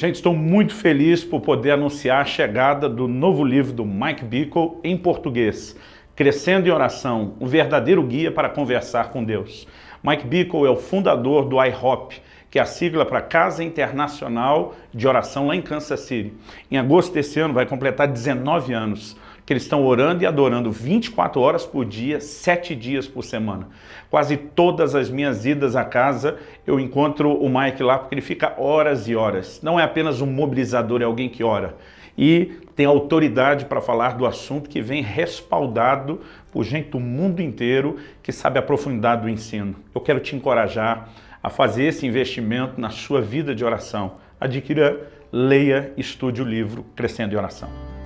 Gente, estou muito feliz por poder anunciar a chegada do novo livro do Mike Bickle em português, Crescendo em Oração, um verdadeiro guia para conversar com Deus. Mike Bickle é o fundador do IHOP, que é a sigla para Casa Internacional de Oração lá em Kansas City. Em agosto desse ano vai completar 19 anos que eles estão orando e adorando 24 horas por dia, 7 dias por semana. Quase todas as minhas idas à casa, eu encontro o Mike lá porque ele fica horas e horas. Não é apenas um mobilizador, é alguém que ora. E tem autoridade para falar do assunto que vem respaldado por gente do mundo inteiro que sabe a profundidade do ensino. Eu quero te encorajar a fazer esse investimento na sua vida de oração. Adquira, leia, estude o livro Crescendo em Oração.